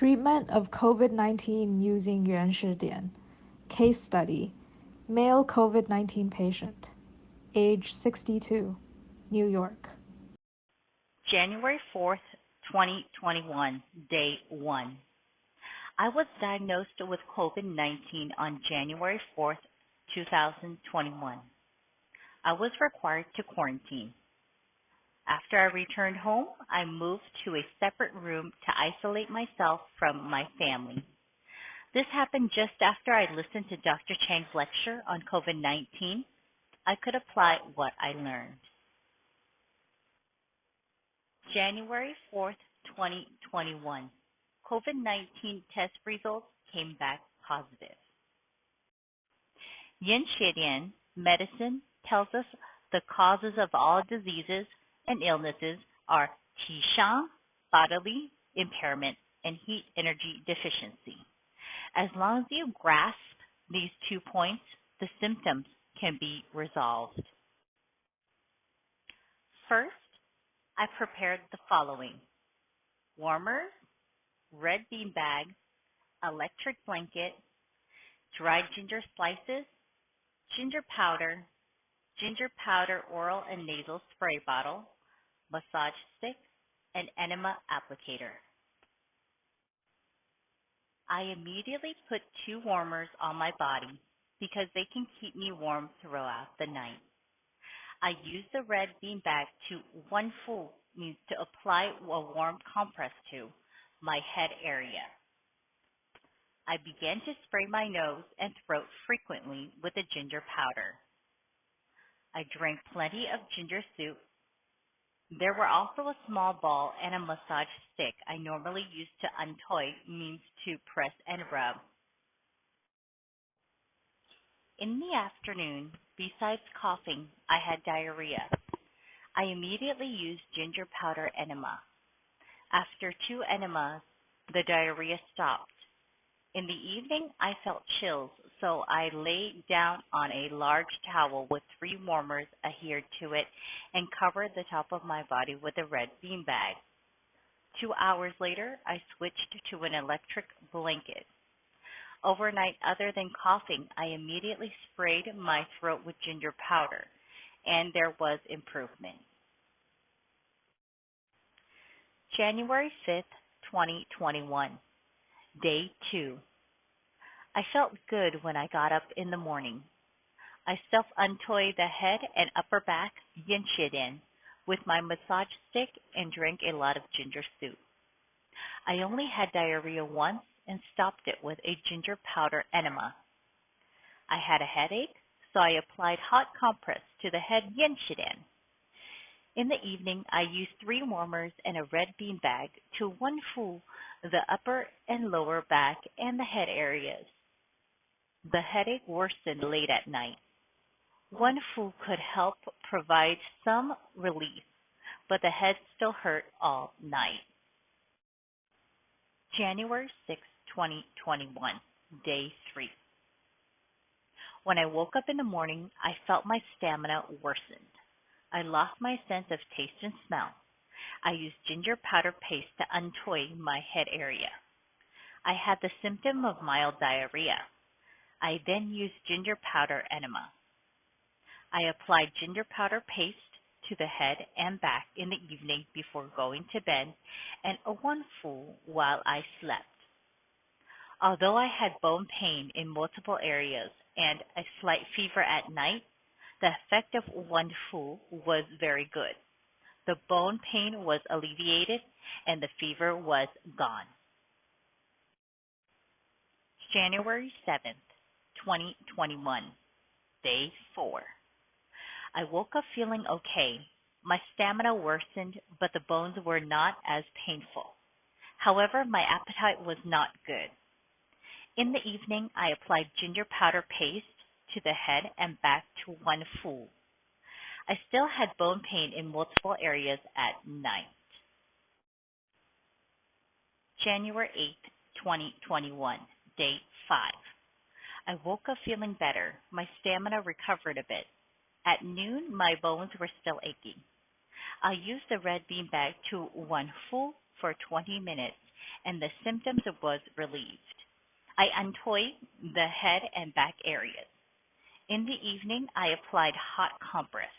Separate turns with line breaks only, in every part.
Treatment of COVID 19 using Yuan Shidian. Case study Male COVID 19 patient, age 62, New York.
January 4th, 2021, day 1. I was diagnosed with COVID 19 on January 4th, 2021. I was required to quarantine. After I returned home, I moved to a separate room to isolate myself from my family. This happened just after I listened to Dr. Chang's lecture on COVID 19. I could apply what I learned. January 4th, 2021. COVID 19 test results came back positive. Yuan Shidian medicine tells us the causes of all diseases and illnesses are Qi bodily impairment, and heat energy deficiency. As long as you grasp these two points, the symptoms can be resolved. First, I prepared the following warmers, red bean bag, electric blanket, dried ginger slices, ginger powder, ginger powder oral and nasal spray bottle, massage stick, and enema applicator. I immediately put two warmers on my body because they can keep me warm throughout the night. I use the red bean bag to one full means to apply a warm compress to my head area. I began to spray my nose and throat frequently with the ginger powder. I drank plenty of ginger soup. There were also a small ball and a massage stick I normally use to untoy means to press and rub. In the afternoon, besides coughing, I had diarrhea. I immediately used ginger powder enema. After two enemas, the diarrhea stopped. In the evening, I felt chills, so I lay down on a large towel with three warmers adhered to it and covered the top of my body with a red bean bag. Two hours later, I switched to an electric blanket. Overnight, other than coughing, I immediately sprayed my throat with ginger powder, and there was improvement. January 5th, 2021, Day 2. I felt good when I got up in the morning. I self untoy the head and upper back yin in with my massage stick and drank a lot of ginger soup. I only had diarrhea once and stopped it with a ginger powder enema. I had a headache, so I applied hot compress to the head yin in. In the evening, I used three warmers and a red bean bag to one full the upper and lower back and the head areas. The headache worsened late at night. One food could help provide some relief, but the head still hurt all night. January 6, 2021, day 3. When I woke up in the morning, I felt my stamina worsened. I lost my sense of taste and smell. I used ginger powder paste to untoy my head area. I had the symptom of mild diarrhea. I then used ginger powder enema. I applied ginger powder paste to the head and back in the evening before going to bed and a one full while I slept. Although I had bone pain in multiple areas and a slight fever at night, the effect of one full was very good. The bone pain was alleviated and the fever was gone. January 7th. 2021, day four. I woke up feeling okay. My stamina worsened, but the bones were not as painful. However, my appetite was not good. In the evening, I applied ginger powder paste to the head and back to one full. I still had bone pain in multiple areas at night. January 8, 2021, day 5. I woke up feeling better. My stamina recovered a bit. At noon, my bones were still aching. I used the red bean bag to one full for 20 minutes and the symptoms was relieved. I untoyed the head and back areas. In the evening, I applied hot compress.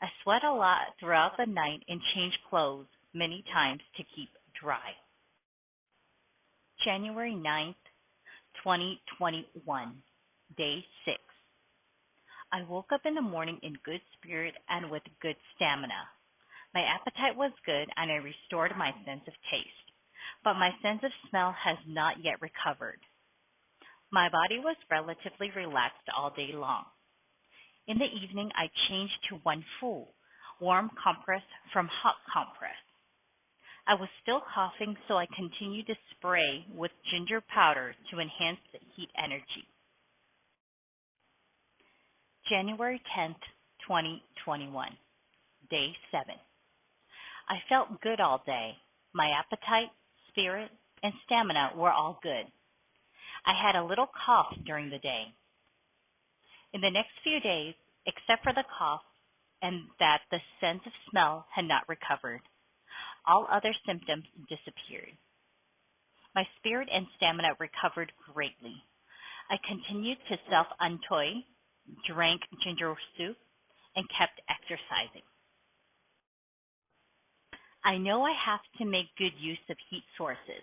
I sweat a lot throughout the night and changed clothes many times to keep dry. January 9th, 2021, day 6. I woke up in the morning in good spirit and with good stamina. My appetite was good and I restored my sense of taste, but my sense of smell has not yet recovered. My body was relatively relaxed all day long. In the evening, I changed to one full, warm compress from hot compress. I was still coughing, so I continued to spray with ginger powder to enhance the heat energy. January 10th, 2021, day 7. I felt good all day. My appetite, spirit, and stamina were all good. I had a little cough during the day. In the next few days, except for the cough and that the sense of smell had not recovered, all other symptoms disappeared. My spirit and stamina recovered greatly. I continued to self untoy, drank ginger soup, and kept exercising. I know I have to make good use of heat sources.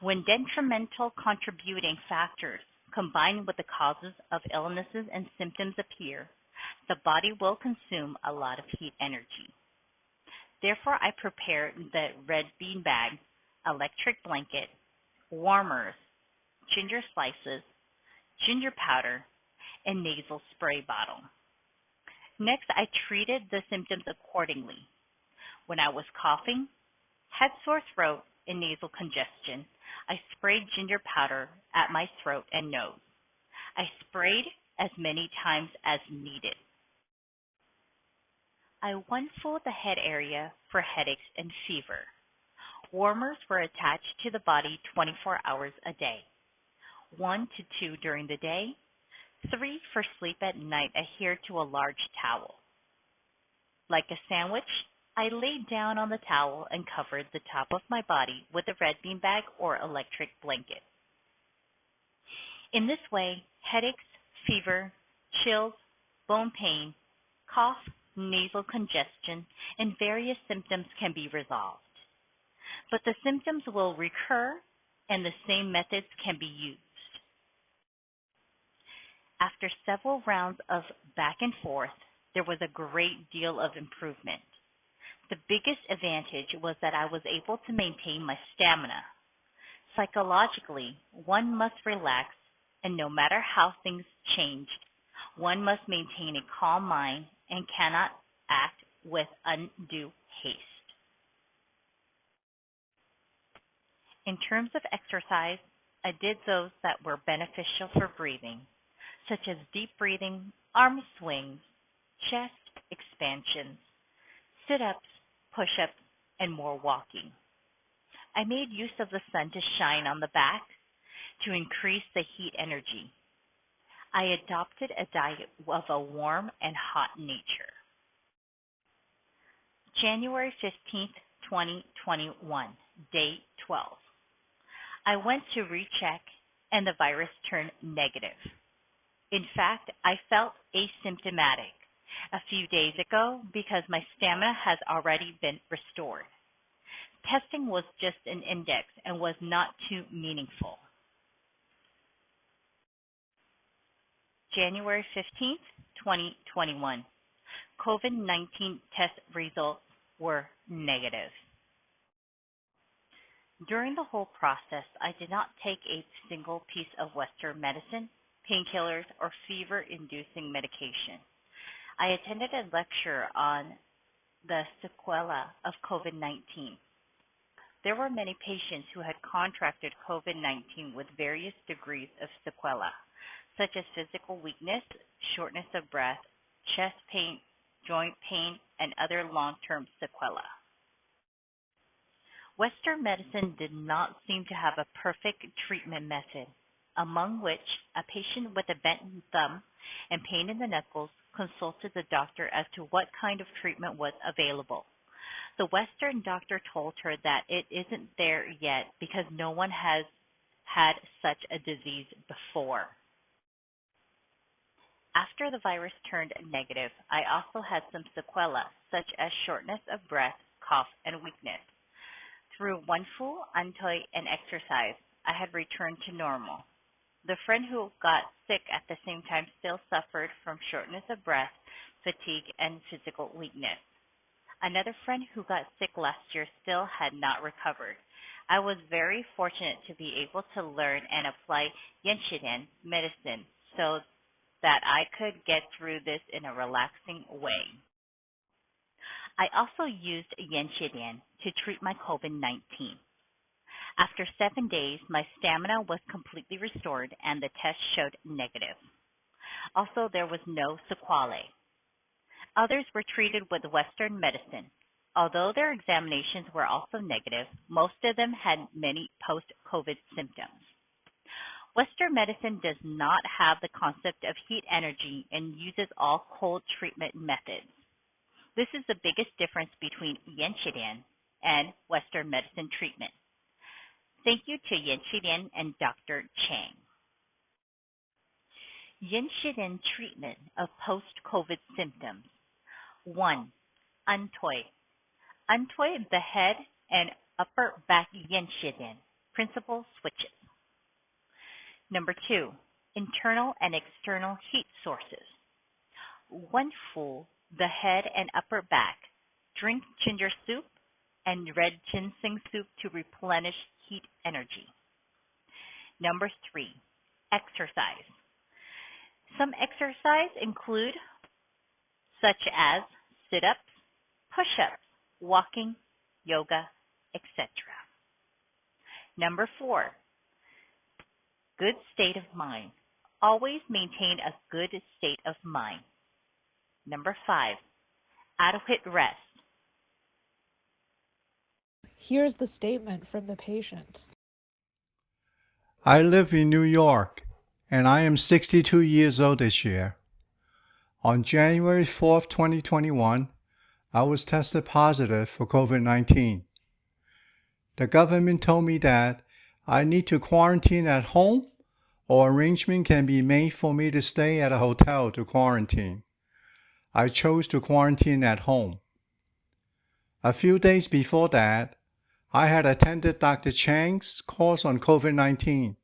When detrimental contributing factors combine with the causes of illnesses and symptoms appear, the body will consume a lot of heat energy. Therefore, I prepare the red bean bag, electric blanket, warmers, ginger slices, ginger powder, and nasal spray bottle. Next, I treated the symptoms accordingly. When I was coughing, had sore throat, and nasal congestion, I sprayed ginger powder at my throat and nose. I sprayed as many times as needed. I one-fulled the head area for headaches and fever. Warmers were attached to the body 24 hours a day. One to two during the day, three for sleep at night adhered to a large towel. Like a sandwich, I laid down on the towel and covered the top of my body with a red bean bag or electric blanket. In this way, headaches, fever, chills, bone pain, cough, nasal congestion, and various symptoms can be resolved. But the symptoms will recur and the same methods can be used. After several rounds of back and forth, there was a great deal of improvement. The biggest advantage was that I was able to maintain my stamina. Psychologically, one must relax, and no matter how things changed, one must maintain a calm mind and cannot act with undue haste. In terms of exercise, I did those that were beneficial for breathing, such as deep breathing, arm swings, chest expansions, sit ups, push ups, and more walking. I made use of the sun to shine on the back to increase the heat energy. I adopted a diet of a warm and hot nature. January 15th, 2021, day 12. I went to recheck and the virus turned negative. In fact, I felt asymptomatic a few days ago because my stamina has already been restored. Testing was just an index and was not too meaningful. January 15th, 2021. COVID-19 test results were negative. During the whole process, I did not take a single piece of Western medicine, painkillers, or fever-inducing medication. I attended a lecture on the sequelae of COVID-19. There were many patients who had contracted COVID-19 with various degrees of sequelae, such as physical weakness, shortness of breath, chest pain, joint pain, and other long-term sequelae. Western medicine did not seem to have a perfect treatment method, among which a patient with a bent thumb and pain in the knuckles consulted the doctor as to what kind of treatment was available. The Western doctor told her that it isn't there yet because no one has had such a disease before. After the virus turned negative, I also had some sequelae, such as shortness of breath, cough, and weakness. Through Wenfu, Antoi, and exercise, I had returned to normal. The friend who got sick at the same time still suffered from shortness of breath, fatigue, and physical weakness. Another friend who got sick last year still had not recovered. I was very fortunate to be able to learn and apply Yuan Shidian medicine so that I could get through this in a relaxing way. I also used Yuan Shidian to treat my COVID-19. After seven days, my stamina was completely restored and the test showed negative. Also, there was no sequelae. Others were treated with Western medicine. Although their examinations were also negative, most of them had many post-COVID symptoms. Western medicine does not have the concept of heat energy and uses all cold treatment methods. This is the biggest difference between Yuan Shidian and Western medicine treatment. Thank you to Yuan Shidian and Dr. Chang. Yuan Shidian treatment of post-COVID symptoms. 1. Antoi. Antoi the head and upper back Yenshiden. Principal switches. Number two, internal and external heat sources. One full, the head and upper back. Drink ginger soup and red ginseng soup to replenish heat energy. Number three, exercise. Some exercise include such as sit-ups, push-ups, walking, yoga, etc. Number four, good state of mind. Always maintain a good state of mind. Number five, adequate rest.
Here's the statement from the patient.
I live in New York and I am 62 years old this year. On January 4th, 2021, I was tested positive for COVID 19. The government told me that I need to quarantine at home or arrangement can be made for me to stay at a hotel to quarantine. I chose to quarantine at home. A few days before that, I had attended Dr. Chang's course on COVID 19.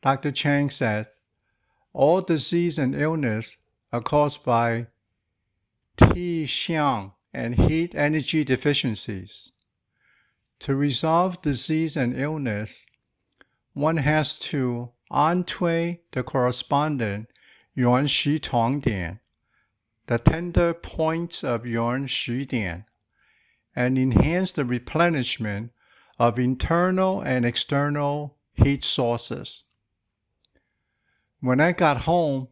Dr. Chang said, All disease and illness are caused by T xiang and heat energy deficiencies. To resolve disease and illness, one has to untwist the corresponding yuan shi tong dian, the tender points of yuan shi dian, and enhance the replenishment of internal and external heat sources. When I got home,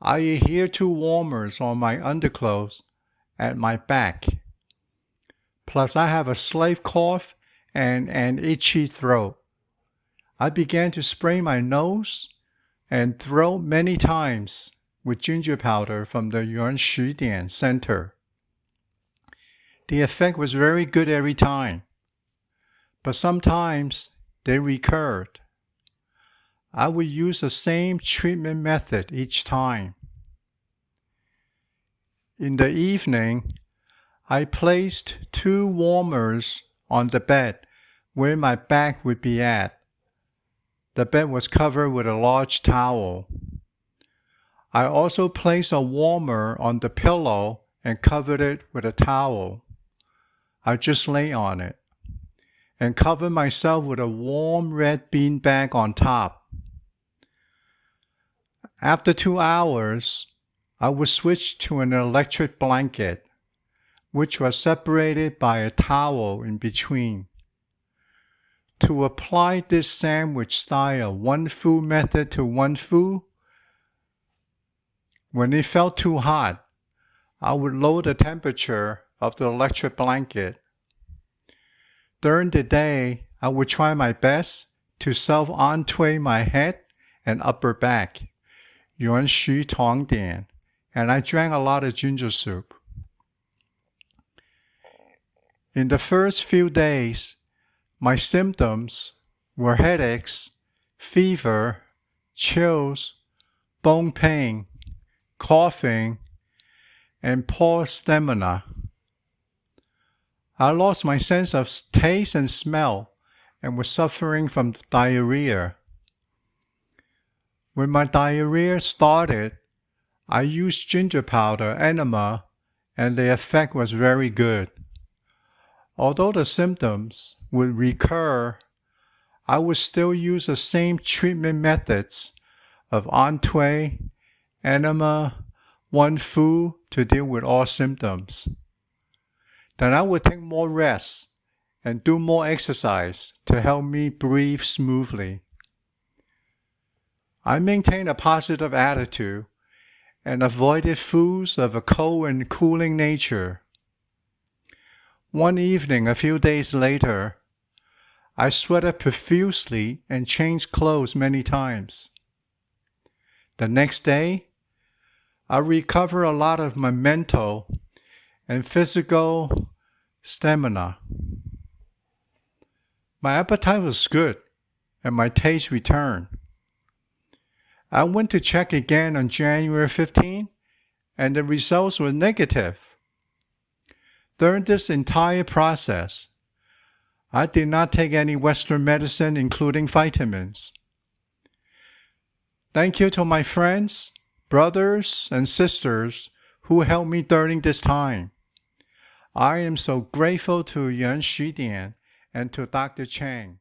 I adhered to warmers on my underclothes at my back. Plus, I have a slave cough and an itchy throat. I began to spray my nose and throat many times with ginger powder from the Yuan Shi Dian Center. The effect was very good every time, but sometimes they recurred. I would use the same treatment method each time. In the evening, I placed two warmers on the bed where my back would be at. The bed was covered with a large towel. I also placed a warmer on the pillow and covered it with a towel. I just lay on it and covered myself with a warm red bean bag on top. After two hours, I would switch to an electric blanket, which was separated by a towel in between. To apply this sandwich style Wenfu method to Wenfu, when it felt too hot, I would lower the temperature of the electric blanket. During the day, I would try my best to self-untwist my head and upper back, Yuan Shi Tong Dian, and I drank a lot of ginger soup. In the first few days, my symptoms were headaches, fever, chills, bone pain, coughing, and poor stamina. I lost my sense of taste and smell and was suffering from diarrhea. When my diarrhea started, I used ginger powder enema and the effect was very good. Although the symptoms would recur, I would still use the same treatment methods of Entway, enema, Wenfu to deal with all symptoms. Then I would take more rest and do more exercise to help me breathe smoothly. I maintained a positive attitude and avoided foods of a cold and cooling nature. One evening, a few days later, I sweated profusely and changed clothes many times. The next day, I recovered a lot of my mental and physical stamina. My appetite was good and my taste returned. I went to check again on January 15 and the results were negative. During this entire process, I did not take any Western medicine, including vitamins. Thank you to my friends, brothers, and sisters who helped me during this time. I am so grateful to Yuan Shidian and to Dr. Chang.